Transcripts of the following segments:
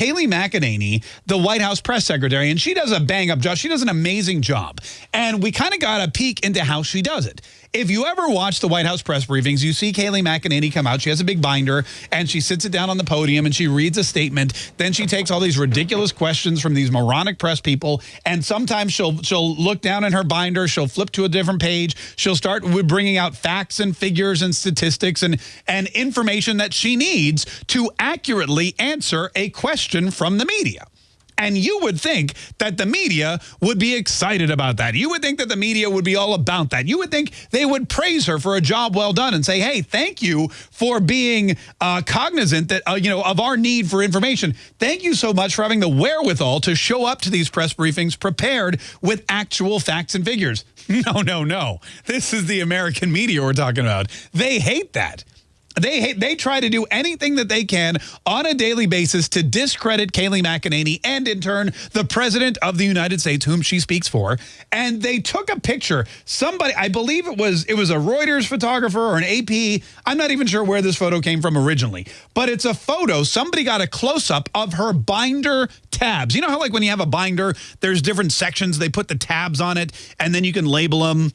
Kayleigh McEnany, the White House press secretary, and she does a bang up job. She does an amazing job. And we kind of got a peek into how she does it. If you ever watch the White House press briefings, you see Kayleigh McEnany come out. She has a big binder and she sits it down on the podium and she reads a statement. Then she takes all these ridiculous questions from these moronic press people. And sometimes she'll she'll look down in her binder. She'll flip to a different page. She'll start bringing out facts and figures and statistics and, and information that she needs to accurately answer a question from the media. And you would think that the media would be excited about that. You would think that the media would be all about that. You would think they would praise her for a job well done and say, hey, thank you for being uh, cognizant that, uh, you know, of our need for information. Thank you so much for having the wherewithal to show up to these press briefings prepared with actual facts and figures. No, no, no. This is the American media we're talking about. They hate that. They they try to do anything that they can on a daily basis to discredit Kayleigh McEnany and in turn the president of the United States whom she speaks for. And they took a picture. Somebody I believe it was it was a Reuters photographer or an AP I'm not even sure where this photo came from originally. But it's a photo. Somebody got a close-up of her binder tabs. You know how like when you have a binder there's different sections they put the tabs on it and then you can label them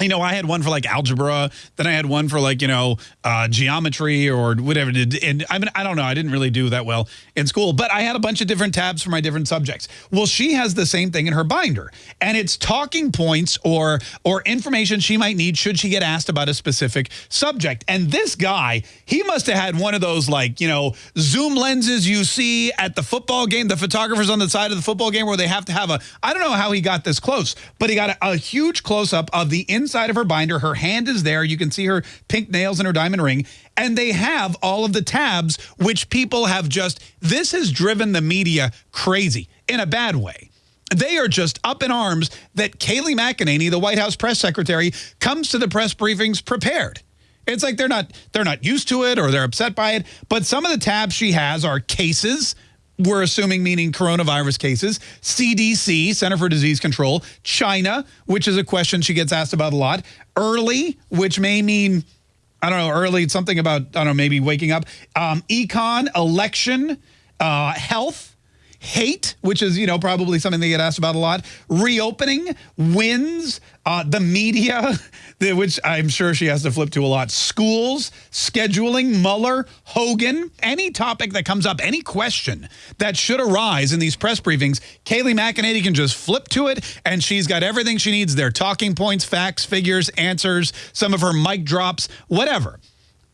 you know, I had one for like algebra, then I had one for like, you know, uh, geometry or whatever. And I mean, I don't know. I didn't really do that well in school, but I had a bunch of different tabs for my different subjects. Well, she has the same thing in her binder and it's talking points or, or information she might need should she get asked about a specific subject. And this guy, he must have had one of those like, you know, zoom lenses you see at the football game, the photographers on the side of the football game where they have to have a, I don't know how he got this close, but he got a, a huge close up of the inside of her binder. Her hand is there. You can see her pink nails and her diamond ring. And they have all of the tabs, which people have just, this has driven the media crazy in a bad way. They are just up in arms that Kayleigh McEnany, the White House press secretary, comes to the press briefings prepared. It's like they're not they're not used to it or they're upset by it. But some of the tabs she has are cases, we're assuming meaning coronavirus cases, CDC, Center for Disease Control, China, which is a question she gets asked about a lot, early, which may mean, I don't know, early, something about, I don't know, maybe waking up, um, econ, election, uh, health, hate, which is, you know, probably something they get asked about a lot, reopening, wins, uh, the media, which I'm sure she has to flip to a lot, schools, scheduling, Mueller, Hogan, any topic that comes up, any question that should arise in these press briefings, Kayleigh McEnany can just flip to it, and she's got everything she needs. There, talking points, facts, figures, answers, some of her mic drops, whatever.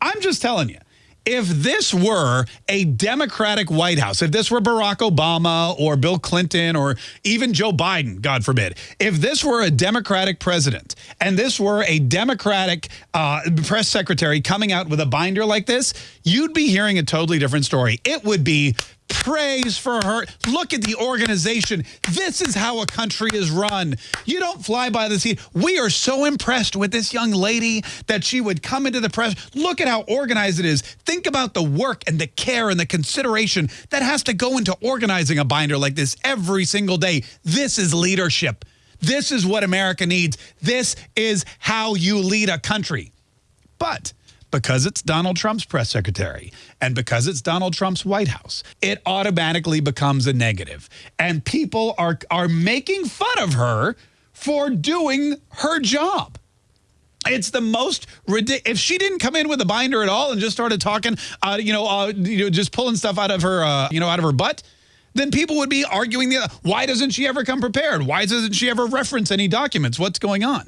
I'm just telling you, if this were a Democratic White House, if this were Barack Obama or Bill Clinton or even Joe Biden, God forbid, if this were a Democratic president and this were a Democratic uh, press secretary coming out with a binder like this, you'd be hearing a totally different story. It would be praise for her. Look at the organization. This is how a country is run. You don't fly by the seat. We are so impressed with this young lady that she would come into the press. Look at how organized it is. Think about the work and the care and the consideration that has to go into organizing a binder like this every single day. This is leadership. This is what America needs. This is how you lead a country. But because it's Donald Trump's press secretary and because it's Donald Trump's White House, it automatically becomes a negative. And people are, are making fun of her for doing her job. It's the most ridiculous. If she didn't come in with a binder at all and just started talking, uh, you know, uh, you know, just pulling stuff out of her, uh, you know, out of her butt, then people would be arguing the why doesn't she ever come prepared? Why doesn't she ever reference any documents? What's going on?